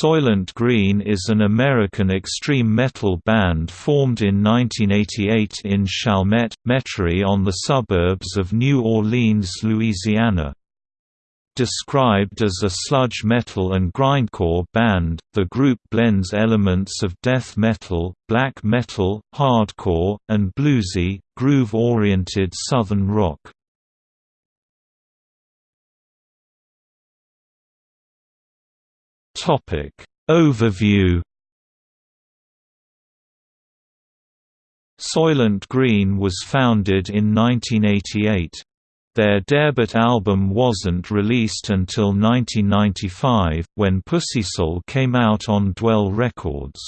Soilent Green is an American extreme metal band formed in 1988 in Chalmette, Metairie on the suburbs of New Orleans, Louisiana. Described as a sludge metal and grindcore band, the group blends elements of death metal, black metal, hardcore, and bluesy, groove-oriented southern rock. Topic Overview Soilent Green was founded in 1988. Their debut album wasn't released until 1995, when Pussysoul came out on Dwell Records.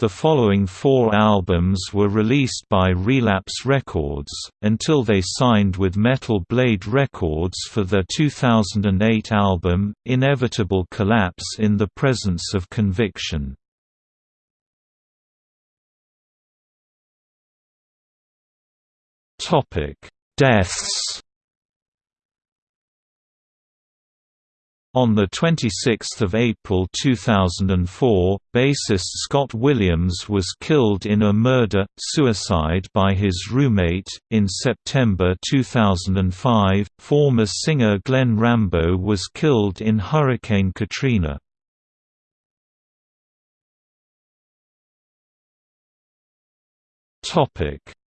The following four albums were released by Relapse Records, until they signed with Metal Blade Records for their 2008 album, Inevitable Collapse in the Presence of Conviction. Deaths On 26 April 2004, bassist Scott Williams was killed in a murder-suicide by his roommate. In September 2005, former singer Glenn Rambo was killed in Hurricane Katrina.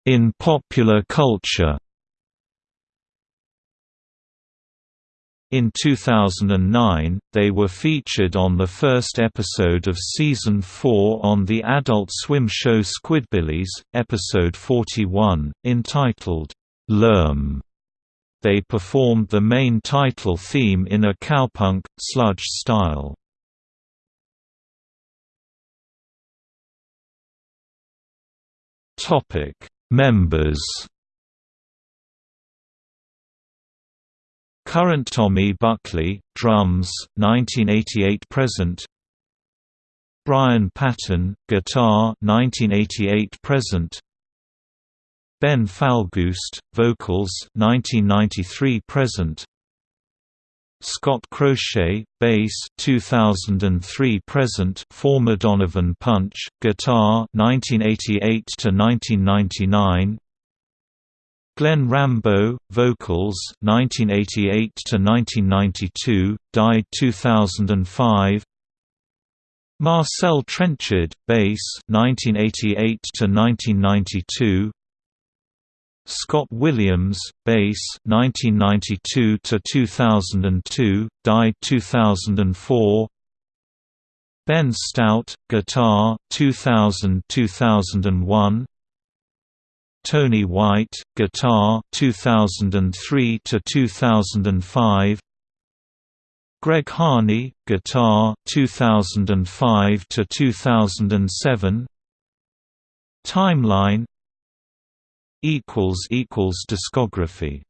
In popular culture In 2009, they were featured on the first episode of Season 4 on the Adult Swim show Squidbillies, episode 41, entitled, Lerm. They performed the main title theme in a cowpunk, sludge style. Members Current Tommy Buckley, drums, 1988–present Brian Patton, guitar 1988–present Ben Falgoust, vocals 1993–present Scott Crochet, bass 2003–present former Donovan Punch, guitar 1988 to 1999 Glenn Rambo, vocals 1988 to 1992, died 2005. Marcel Trenchard, bass 1988 to 1992. Scott Williams, bass 1992 to 2002, died 2004. Ben Stout, guitar 2000-2001. Tony White, guitar 2003 to 2005. Greg Harney, guitar 2005 to 2007. Timeline equals equals discography